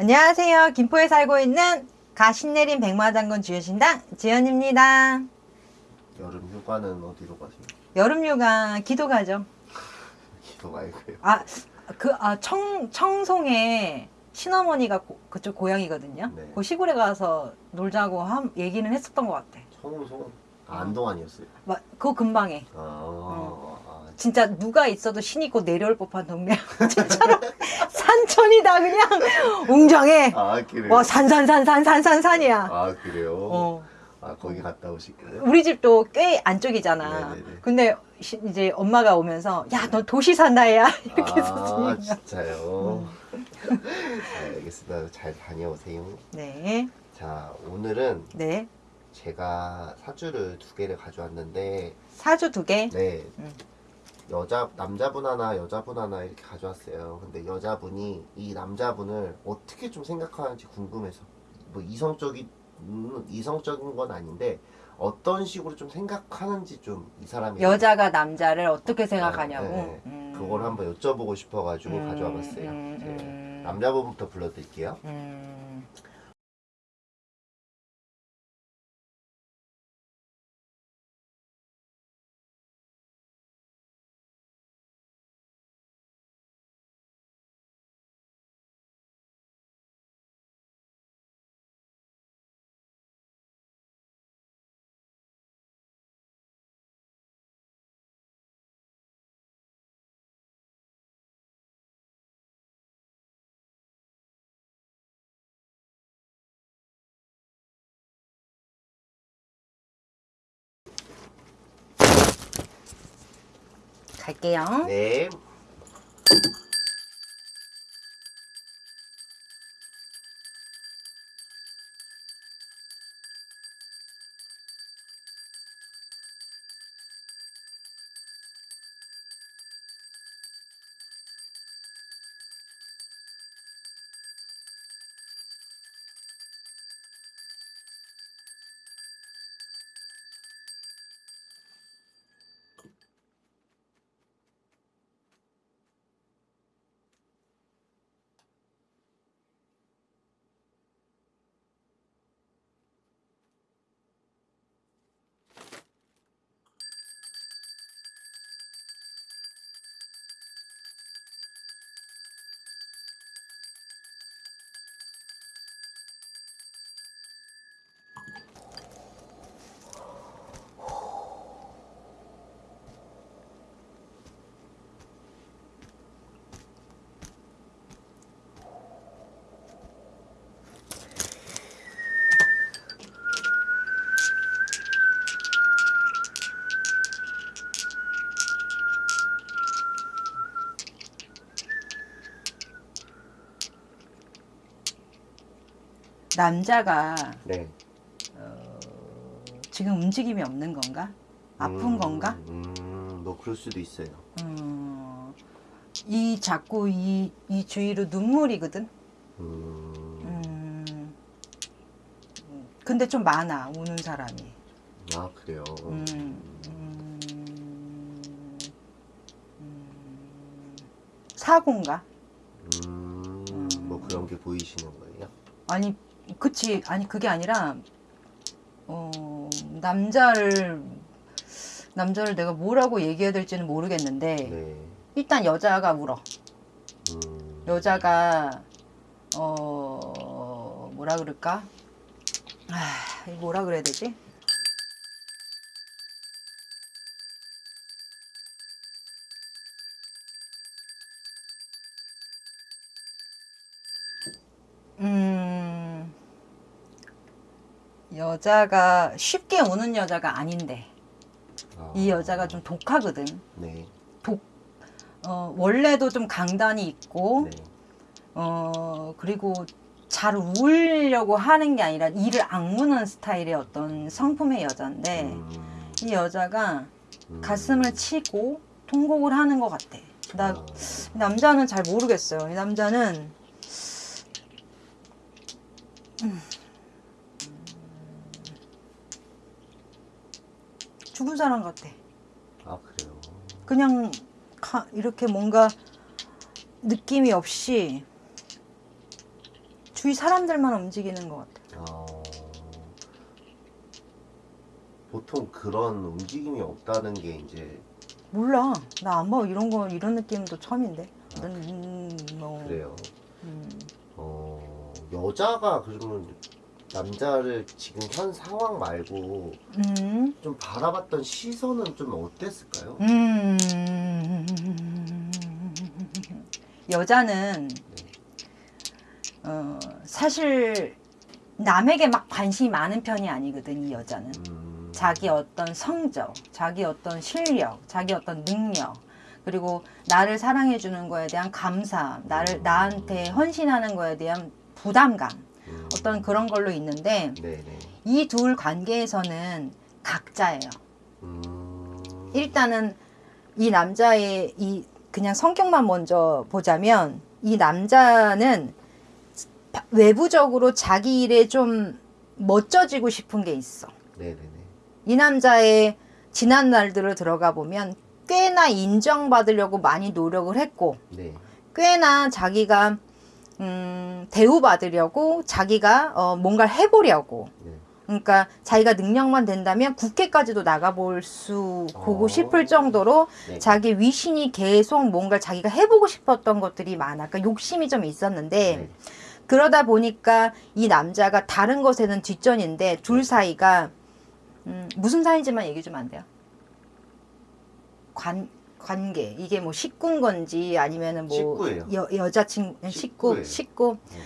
안녕하세요. 김포에 살고 있는 가신내린 백마장군 주여신당 지연입니다. 여름 휴가는 어디로 가세요? 여름 휴가 기도 가죠. 기도 말고요. 아, 그, 아, 청, 청송에 신어머니가 고- 그쪽 고향이거든요. 네. 그 시골에 가서 놀자고 함, 얘기는 했었던 것 같아. 청송 아, 안동 아니었어요? 막, 그거 금방에. 아, 아, 진짜 누가 있어도 신이 곧 내려올 법한 동네. 진짜로 산천이다, 그냥. 웅장해. 아 그래요? 와, 산산산산산산산이야. 아 그래요? 어. 아 거기 갔다 오실게요. 우리 집도 꽤 안쪽이잖아. 네네네. 근데 시- 이제 엄마가 오면서 야, 너 도시 산다야. 이렇게 해서 아. 진짜요? 음. 아, 알겠습니다. 잘 다녀오세요. 네. 자 오늘은 네. 제가 사주를 두 개를 가져왔는데 사주 두 개. 네 음. 여자 남자분 하나 여자분 하나 이렇게 가져왔어요. 근데 여자분이 이 남자분을 어떻게 좀 생각하는지 궁금해서 뭐 이성적인 음, 이성적인 건 아닌데 어떤 식으로 좀 생각하는지 좀 이 사람이 여자가 남자를 어떻게 생각하냐고. 네, 네. 음. 그걸 한번 여쭤보고 싶어가지고 음, 가져와봤어요. 음, 네. 음. 남자분부터 불러드릴게요. 갈게요. 네. 남자가 네. 지금 움직임이 없는 건가? 아픈 음, 건가? 음, 뭐 그럴 수도 있어요. 음, 이 자꾸 이, 이 주위로 눈물이거든. 음, 음, 근데 좀 많아 우는 사람이. 아 그래요. 음, 음, 음, 사고인가? 음, 뭐 그런 게 보이시는 거예요? 아니 그치 아니 그게 아니라 어 남자를 남자를 내가 뭐라고 얘기해야 될지는 모르겠는데 네. 일단 여자가 울어. 음, 여자가 어 뭐라 그럴까? 아 뭐라 그래야 되지? 음 여자가 쉽게 우는 여자가 아닌데 아, 이 여자가 좀 독하거든. 네. 어 원래도 좀 강단이 있고 네. 어 그리고 잘 울려고 하는 게 아니라 이를 악무는 스타일의 어떤 성품의 여자인데 음, 이 여자가 음, 가슴을 치고 통곡을 하는 것 같아. 나 아, 이 남자는 잘 모르겠어요. 이 남자는 음. 죽은 사람 같아. 아 그래요. 그냥 가- 이렇게 뭔가 느낌이 없이 주위 사람들만 움직이는 것 같아. 어, 보통 그런 움직임이 없다는 게 이제 몰라. 나 안 봐. 이런 거 이런 느낌도 처음인데. 음, 뭐. 그래요. 음. 어, 여자가 그러면 남자를 지금 현 상황 말고 음. 좀 바라봤던 시선은 좀 어땠을까요? 음. 여자는 어, 사실 남에게 막 관심이 많은 편이 아니거든 이 여자는 음, 자기 어떤 성적, 자기 어떤 실력, 자기 어떤 능력 그리고 나를 사랑해 주는 거에 대한 감사, 나를 나한테 헌신하는 거에 대한 부담감 음, 어떤 그런 걸로 있는데. 이 둘 관계에서는 각자예요. 음, 일단은 이 남자의 이 그냥 성격만 먼저 보자면 이 남자는 바- 외부적으로 자기 일에 좀 멋져지고 싶은 게 있어. 네네네. 이 남자의 지난 날들을 들어가 보면 꽤나 인정받으려고 많이 노력을 했고 네. 꽤나 자기가 음, 대우받으려고 자기가 어, 뭔가를 해보려고 네. 그러니까 자기가 능력만 된다면 국회까지도 나가볼 수 보고 어. 싶을 정도로 네. 자기 위신이 계속 뭔가 자기가 해보고 싶었던 것들이 많아. 그러니까 욕심이 좀 있었는데 네. 그러다 보니까 이 남자가 다른 것에는 뒷전인데 둘 사이가 음, 무슨 사이인지만 얘기 좀 안 돼요? 관 관계 이게 뭐 식구인 건지 아니면은 뭐 식구예요. 여, 여자친구 식구 식구예요. 식구 네.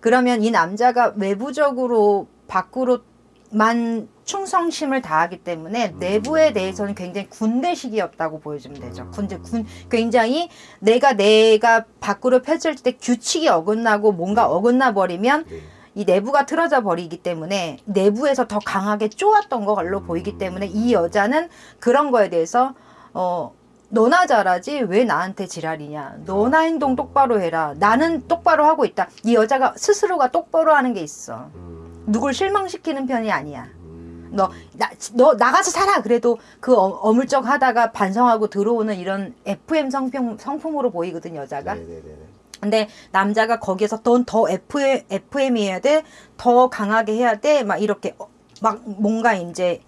그러면 이 남자가 외부적으로 밖으로만 충성심을 다하기 때문에 음. 내부에 대해서는 굉장히 군대식이었다고 보여주면 되죠. 음. 군대 군 굉장히 내가 내가 밖으로 펼칠 때 규칙이 어긋나고 뭔가 네. 어긋나 버리면 네. 이 내부가 틀어져 버리기 때문에 내부에서 더 강하게 쪼았던 걸로 음. 보이기 때문에 이 여자는 그런 거에 대해서 어 너나 잘하지 왜 나한테 지랄이냐? 너나 행동 똑바로 해라. 나는 똑바로 하고 있다. 이 여자가 스스로가 똑바로 하는 게 있어. 음, 누굴 실망시키는 편이 아니야. 음, 너, 나, 너 나가서 살아. 그래도 그 어, 어물쩍 하다가 반성하고 들어오는 이런 FM 성품, 성품으로 보이거든 여자가. 네네네. 근데 남자가 거기에서 넌 더 FM, FM이어야 돼, 더 강하게 해야 돼, 막 이렇게 어, 막 뭔가 이제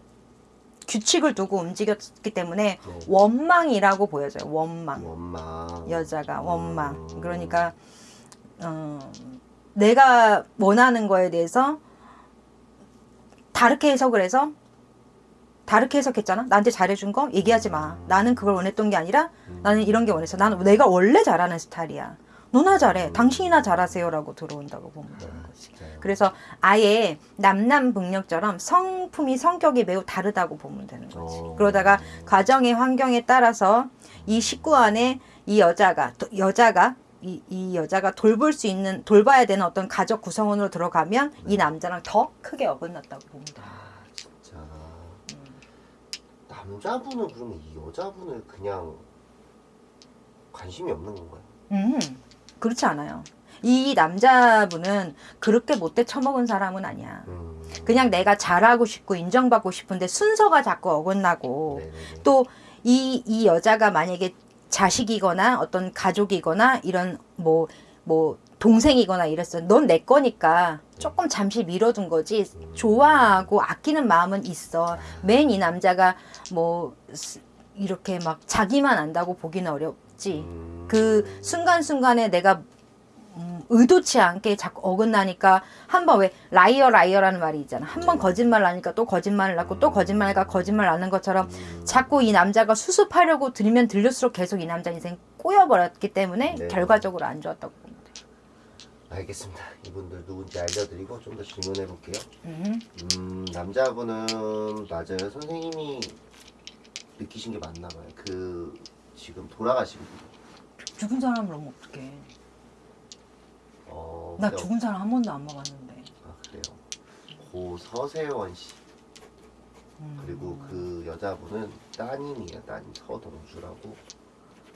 규칙을 두고 움직였기 때문에 네. 원망이라고 보여져요. 원망. 원망. 여자가 원망. 음. 그러니까 어, 내가 원하는 거에 대해서 다르게 해석을 해서 다르게 해석했잖아. 나한테 잘해준 거 얘기하지 마. 나는 그걸 원했던 게 아니라 나는 이런 게 원했어. 나는 내가 원래 잘하는 스타일이야. 너나 잘해. 당신이나 잘하세요 라고 들어온다고 보면 되는 거지. 진짜요. 그래서 아예 남남북녀처럼 성품이 성격이 매우 다르다고 보면 되는 거지. 어. 그러다가 가정의 환경에 따라서 이 식구 안에 이 여자가 또- 여자가 이, 이 여자가 돌볼 수 있는 돌봐야 되는 어떤 가족 구성원으로 들어가면 이 남자랑 더 크게 어긋났다고 돼. 아 진짜 남자분은 그러면 이 여자분을 그냥 관심이 없는 건가요? 음, 그렇지 않아요. 이 남자분은 그렇게 못돼 처먹은 사람은 아니야. 음. 그냥 내가 잘하고 싶고 인정받고 싶은데 순서가 자꾸 어긋나고. 또 이이 여자가 만약에 자식이거나 어떤 가족이거나 이런 뭐뭐 동생이거나 이랬어. 넌 내 거니까 조금 잠시 미뤄둔 거지. 좋아하고 아끼는 마음은 있어. 맨 이 남자가 뭐 스- 이렇게 막 자기만 안다고 보기는 어 음. 그 순간순간에 내가 음, 의도치 않게 자꾸 어긋나니까 한 번 왜 liar liar라는 말이 있잖아. 한 번 거짓말 하니까 또 거짓말을 하고 또 거짓말하니까 거짓말 하는 것처럼 음. 자꾸 이 남자가 수습하려고 들면 들릴수록 계속 이 남자 인생 꼬여버렸기 때문에 네. 결과적으로 안 좋았다고 봅니다. 알겠습니다. 이분들 누군지 알려드리고 좀 더 질문해 볼게요. 음. 음 남자분은 맞아요. 선생님이 느끼신 게 맞나 봐요. 그 지금 돌아가신 분. 죽은 사람을 너무 어떡해. 어, 나 죽은 사람 한 번도 안 먹었는데. 아 그래요. 고 서세원 씨 음. 그리고 그 여자분은 따님이에요. 따님 서동주라고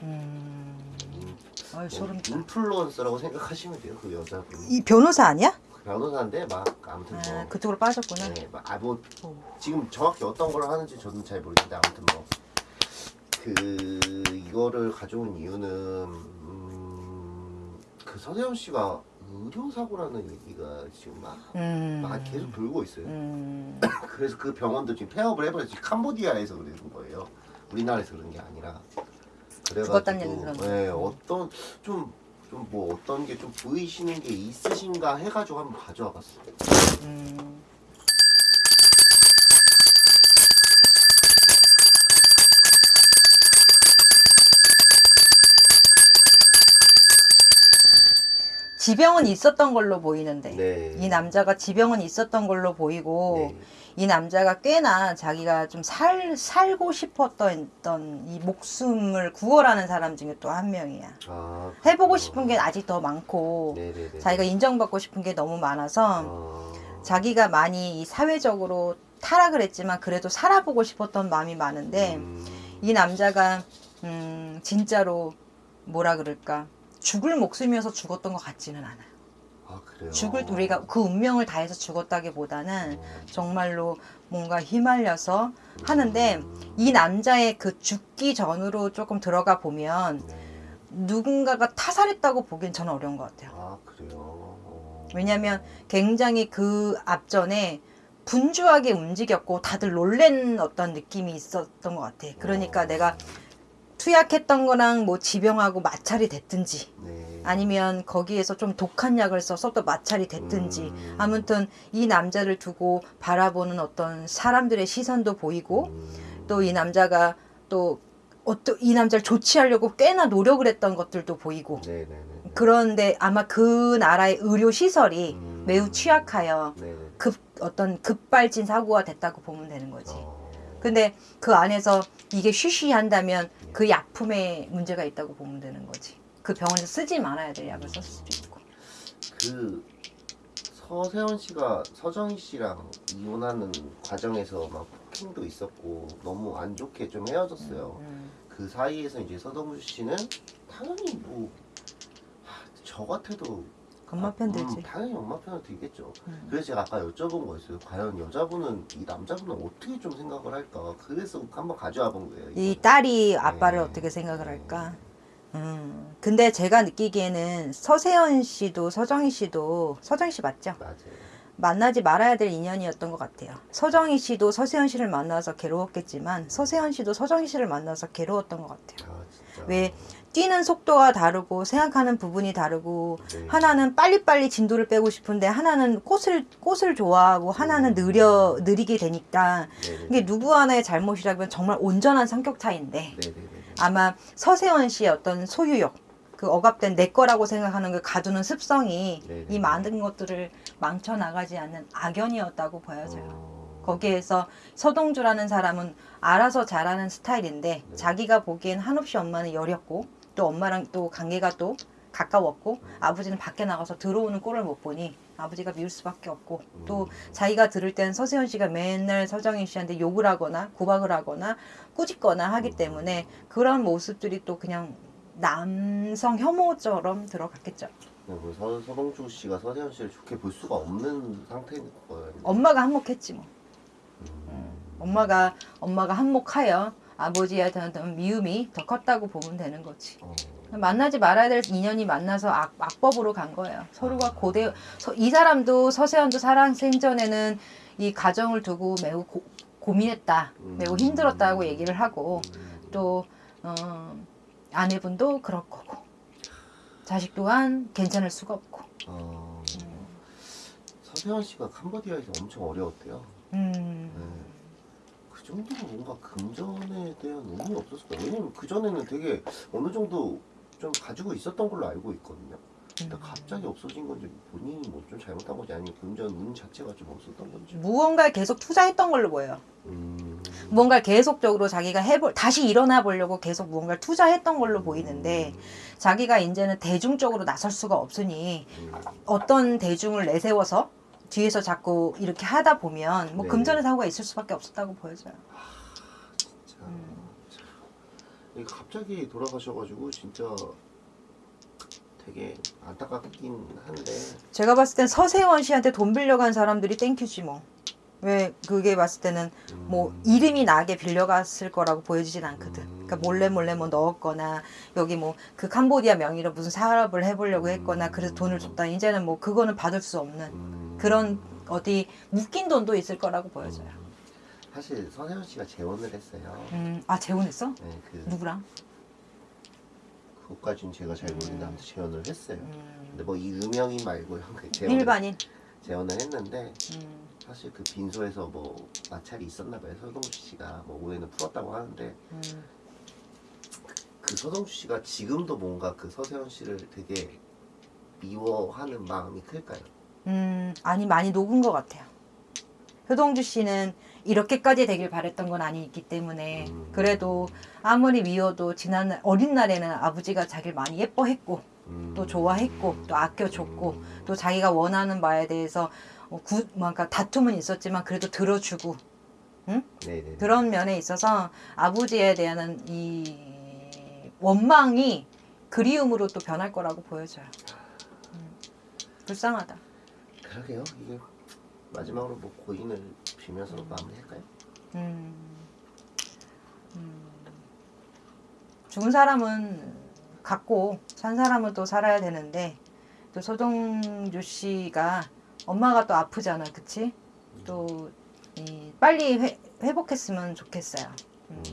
음. 인, 아유, 뭐 소름. 인플루언서라고 생각하시면 돼요. 그 여자분. 이 변호사 아니야? 변호사인데 막 아무튼 아, 뭐. 그쪽으로 빠졌구나. 네, 막, 아, 뭐 오. 지금 정확히 어떤 걸 하는지 저는 잘 모르겠는데 아무튼 뭐 그 이거를 가져온 이유는 음, 그 서세원 씨가 의료 사고라는 얘기가 지금 막, 음. 막 계속 돌고 있어요. 음. 그래서 그 병원도 지금 폐업을 해버렸지 캄보디아에서 그러는 거예요. 우리나라에서 그런 게 아니라. 그래가지고. 네, 어떤 좀 좀 뭐 어떤 게 좀 보이시는 게 있으신가 해가지고 한번 가져와 봤어요. 지병은 있었던 걸로 보이는데 네. 이 남자가 지병은 있었던 걸로 보이고 네. 이 남자가 꽤나 자기가 좀 살 살고 싶었던 이 목숨을 구원하는 사람 중에 또 한 명이야. 아, 해보고. 싶은 게 아직 더 많고 네네네. 자기가 인정받고 싶은 게 너무 많아서 아, 자기가 많이 이 사회적으로 타락을 했지만 그래도 살아보고 싶었던 마음이 많은데 음, 이 남자가 음 진짜로 뭐라 그럴까 죽을 목숨이어서 죽었던 것 같지는 않아요. 아 그래요. 죽을 우리가 그 운명을 다해서 죽었다기보다는 어, 정말로 뭔가 휘말려서 하는데 음, 이 남자의 그 죽기 전으로 조금 들어가 보면 네. 누군가가 타살했다고 보기엔 저는 어려운 것 같아요. 아 그래요. 어. 왜냐면 굉장히 그 앞전에 분주하게 움직였고 다들 놀란 어떤 느낌이 있었던 것 같아. 그러니까 어. 내가 투약했던 거랑 뭐 지병하고 마찰이 됐든지 네. 아니면 거기에서 좀 독한 약을 써서 또 마찰이 됐든지 음. 아무튼 이 남자를 두고 바라보는 어떤 사람들의 시선도 보이고 음, 또이 남자가 또 어떤 이 남자를 조치하려고 꽤나 노력을 했던 것들도 보이고 네네네. 그런데 아마 그 나라의 의료 시설이 음. 매우 취약하여 네네. 급 어떤 급발진 사고가 됐다고 보면 되는 거지. 어. 근데 그 안에서 이게 쉬쉬 한다면 그 약품에 문제가 있다고 보면 되는 거지. 그 병원에서 쓰지 말아야 될 약을 썼을 수도 있고. 그 서세원 씨가 서정희 씨랑 이혼하는 과정에서 막 폭행도 있었고 너무 안 좋게 좀 헤어졌어요. 음. 그 사이에서 이제 서동주 씨는 당연히 뭐 저 같아도 엄마 아, 편 음, 들지. 당연히 엄마 편을 들겠죠. 음. 그래서 제가 아까 여쭤본 거였어요. 과연 여자분은 이 남자분은 어떻게 좀 생각을 할까? 그래서 한번 가져와 본 거예요. 이 이거를. 딸이 아빠를 네. 어떻게 생각을 할까? 음. 근데 제가 느끼기에는 서세현 씨도 서정희 씨도 서정희 씨 맞죠? 맞아요. 만나지 말아야 될 인연이었던 것 같아요. 서정희 씨도 서세현 씨를 만나서 괴로웠겠지만 서세현 씨도 서정희 씨를 만나서 괴로웠던 것 같아요. 아. 왜 뛰는 속도가 다르고 생각하는 부분이 다르고 네. 하나는 빨리빨리 진도를 빼고 싶은데 하나는 꽃을 꽃을 좋아하고 하나는 느려 느리게 되니까 네네네. 이게 누구 하나의 잘못이라면 정말 온전한 성격 차이인데 네네네. 아마 서세원 씨의 어떤 소유욕 그 억압된 내 거라고 생각하는 그 가두는 습성이. 이 많은 것들을 망쳐 나가지 않는 악연이었다고 보여져요. 어. 거기에서 서동주라는 사람은 알아서 잘하는 스타일인데 네. 자기가 보기엔 한없이 엄마는 여렸고 또 엄마랑 또 관계가 또 가까웠고 음. 아버지는 밖에 나가서 들어오는 꼴을 못 보니 아버지가 미울 수밖에 없고 또 음. 자기가 들을 때는 서세현 씨가 맨날 서정인 씨한테 욕을 하거나 구박을 하거나 꾸짖거나 하기 음. 때문에 그런 모습들이 또 그냥 남성 혐오처럼 들어갔겠죠. 네, 그 서, 서동주 씨가 서세현 씨를 좋게 볼 수가 없는 상태인 거예요. 엄마가 한몫했지 뭐. 음. 엄마가 엄마가 한몫하여 아버지에 대한 미움이 더 컸다고 보면 되는 거지. 어. 만나지 말아야 될 인연이 만나서 악, 악법으로 간 거예요. 서로가 고대 서- 이 사람도 서세현도 사랑 생전에는 이 가정을 두고 매우 고, 고민했다, 매우 힘들었다고 얘기를 하고 음. 또 어, 아내분도 그럴 거고 자식 또한 괜찮을 수가 없고. 어. 서세현 씨가 캄보디아에서 엄청 어려웠대요. 음, 네. 그 정도로 뭔가 금전에 대한 의미 없었을 거예요. 왜냐면 그 전에는 되게 어느 정도 좀 가지고 있었던 걸로 알고 있거든요. 근데 음. 갑자기 없어진 건지 본인이 뭐 좀 잘못한 건지 아니면 금전 운 자체가 좀 없었던 건지. 무언가에 계속 투자했던 걸로 보여요. 음. 무언가를 계속적으로 자기가 해볼 다시 일어나 보려고 계속 무언가를 투자했던 걸로 보이는데 자기가 이제는 대중적으로 나설 수가 없으니 음. 어떤 대중을 내세워서 뒤에서 자꾸 이렇게 하다 보면 뭐 네. 금전의 사고가 있을 수밖에 없었다고 보여져요. 자, 참. 이게 갑자기 돌아가셔가지고 진짜 되게 안타깝긴 한데 제가 봤을 땐 서세원 씨한테 돈 빌려간 사람들이 땡큐지 뭐. 왜 그게 봤을 때는 뭐 음. 이름이 나게 빌려갔을 거라고 보여지진 않거든. 음. 그러니까 몰래 몰래 뭐 넣었거나 여기 뭐 그 캄보디아 명의로 무슨 사업을 해보려고 했거나 그래서 돈을 줬다. 이제는 뭐 그거는 받을 수 없는 음. 그런 어디 묶인 돈도 있을 거라고 보여져요. 음. 사실 서세현 씨가 재혼을 했어요. 음, 아 재혼했어? 네, 그 누구랑? 그것까지는 제가 잘 모르는데 아무튼 재혼을 했어요. 음, 근데 뭐이 음영인 말고요. 그 재혼을, 일반인. 재혼을 했는데 음, 사실 그 빈소에서 뭐 마찰이 있었나 봐요. 서동주 씨가 뭐 오해는 풀었다고 하는데 음, 그 서동주 씨가 지금도 뭔가 그 서세현 씨를 되게 미워하는 마음이 클까요? 음, 아니 많이 녹은 것 같아요. 효동주 씨는 이렇게까지 되길 바랬던 건 아니기 때문에 음. 그래도 아무리 미워도 지난 어린 날에는 아버지가 자기를 많이 예뻐했고 음. 또 좋아했고 또 아껴줬고 음. 또 자기가 원하는 바에 대해서 어, 구, 뭔가 다툼은 있었지만 그래도 들어주고 네네. 그런 면에 있어서 아버지에 대한 이 원망이 그리움으로 또 변할 거라고 보여져요. 음, 불쌍하다. 그러게요. 이게 마지막으로 뭐 고인을 빌면서 마무리할까요? 음, 음, 죽은 사람은 갖고 산 사람은 또 살아야 되는데 또 소동주 씨가 엄마가 또 아프잖아, 그치? 또 이, 빨리 회, 회복했으면 좋겠어요. 음.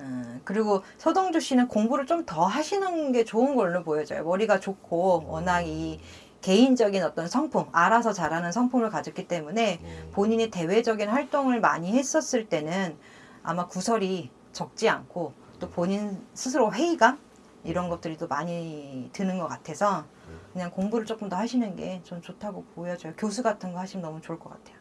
음, 그리고 서동주 씨는 공부를 좀 더 하시는 게 좋은 걸로 보여져요. 머리가 좋고 워낙 이 개인적인 어떤 성품, 알아서 잘하는 성품을 가졌기 때문에 네. 본인이 대외적인 활동을 많이 했었을 때는 아마 구설이 적지 않고 또 본인 스스로 회의감 이런 것들이 또 많이 드는 것 같아서 그냥 공부를 조금 더 하시는 게 좀 좋다고 보여져요. 교수 같은 거 하시면 너무 좋을 것 같아요.